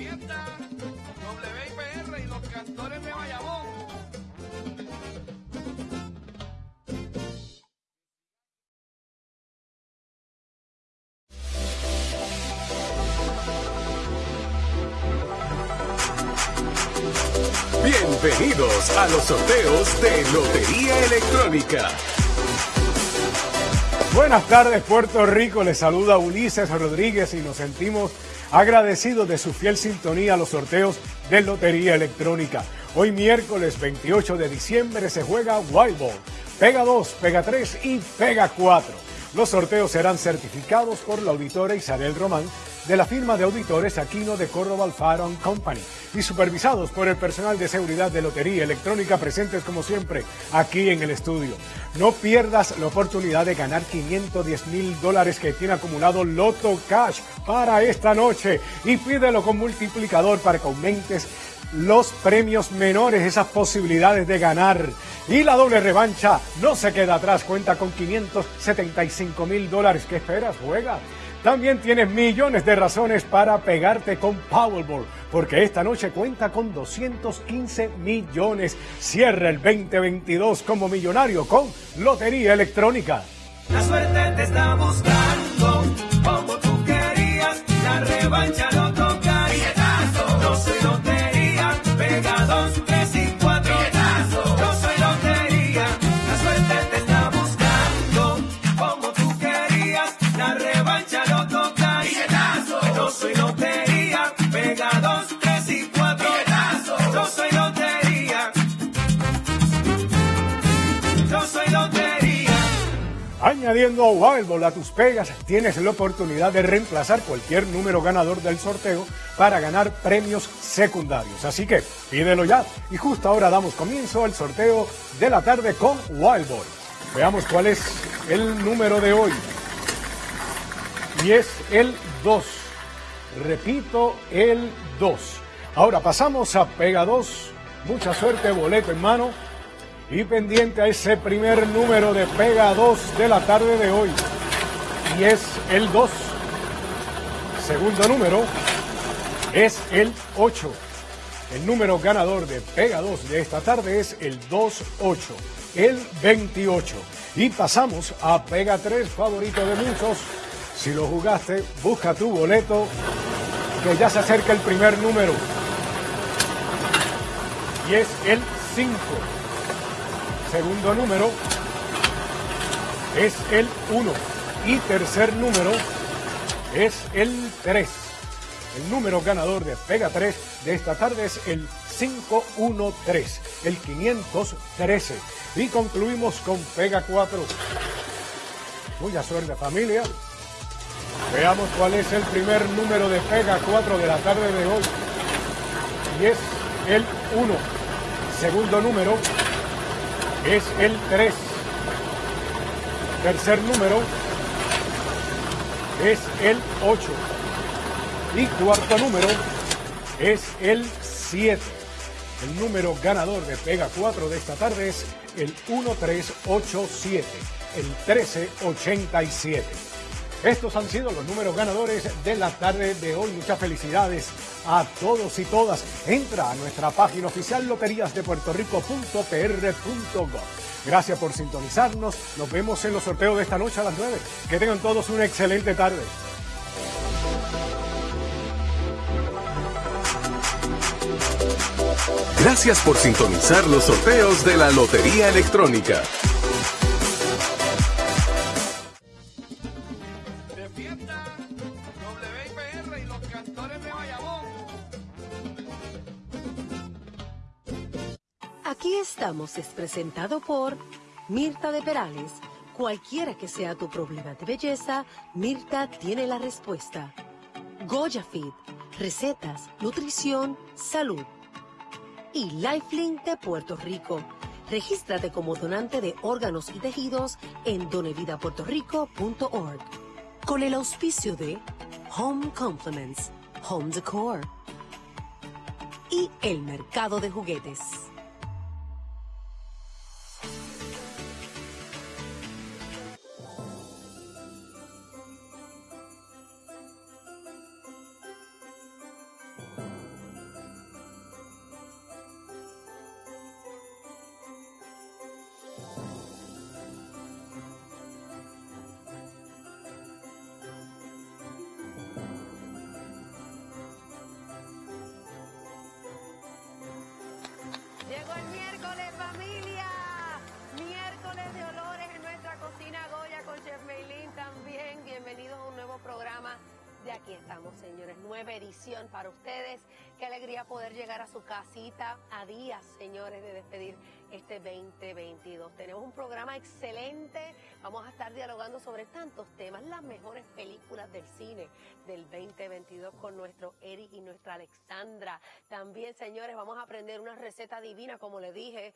fiesta, WIPR y los cantores de Bayamón. Bienvenidos a los sorteos de Lotería Electrónica. Buenas tardes Puerto Rico, les saluda Ulises Rodríguez y nos sentimos agradecidos de su fiel sintonía a los sorteos de Lotería Electrónica. Hoy miércoles 28 de diciembre se juega Wild Ball, Pega 2, Pega 3 y Pega 4. Los sorteos serán certificados por la auditora Isabel Román de la firma de auditores Aquino de Córdoba Alfaro Company y supervisados por el personal de seguridad de Lotería Electrónica presentes como siempre aquí en el estudio. No pierdas la oportunidad de ganar 510 mil dólares que tiene acumulado Loto Cash para esta noche y pídelo con multiplicador para que aumentes los premios menores, esas posibilidades de ganar. Y la doble revancha no se queda atrás, cuenta con 575 mil dólares. ¿Qué esperas? Juega. También tienes millones de razones para pegarte con Powerball, porque esta noche cuenta con 215 millones. Cierra el 2022 como millonario con Lotería Electrónica. La suerte te está buscando, como tú querías, la revancha Añadiendo a Wild Ball a tus pegas, tienes la oportunidad de reemplazar cualquier número ganador del sorteo para ganar premios secundarios. Así que pídelo ya. Y justo ahora damos comienzo al sorteo de la tarde con Wild Ball. Veamos cuál es el número de hoy. Y es el 2. Repito, el 2. Ahora pasamos a Pega 2. Mucha suerte, boleto en mano. Y pendiente a ese primer número de Pega 2 de la tarde de hoy. Y es el 2. Segundo número es el 8. El número ganador de Pega 2 de esta tarde es el 28, el 28. Y pasamos a Pega 3, favorito de muchos. Si lo jugaste, busca tu boleto, que ya se acerca el primer número. Y es el 5. Segundo número es el 1. Y tercer número es el 3. El número ganador de Pega 3 de esta tarde es el 513, el 513. Y concluimos con Pega 4. Mucha suerte familia. Veamos cuál es el primer número de Pega 4 de la tarde de hoy. Y es el 1. Segundo número es el 3. Tercer número es el 8. Y cuarto número es el 7. El número ganador de Pega 4 de esta tarde es el 1387, el 1387. Estos han sido los números ganadores de la tarde de hoy. Muchas felicidades a todos y todas. Entra a nuestra página oficial loteriasdepuertorico.pr.gov. Gracias por sintonizarnos. Nos vemos en los sorteos de esta noche a las 9. Que tengan todos una excelente tarde. Gracias por sintonizar los sorteos de la Lotería Electrónica. Aquí estamos es presentado por Mirta de Perales. Cualquiera que sea tu problema de belleza, Mirta tiene la respuesta. Goya Fit, recetas, nutrición, salud. Y Lifelink de Puerto Rico. Regístrate como donante de órganos y tejidos en donevidapuertorico.org. Con el auspicio de Home Compliments, Home Decor y el mercado de juguetes. miércoles familia, miércoles de olores en nuestra cocina Goya con Chef Meilín también. Bienvenidos a un nuevo programa estamos, señores. Nueva edición para ustedes. Qué alegría poder llegar a su casita a días, señores, de despedir este 2022. Tenemos un programa excelente. Vamos a estar dialogando sobre tantos temas, las mejores películas del cine del 2022 con nuestro Eric y nuestra Alexandra. También, señores, vamos a aprender una receta divina, como les dije.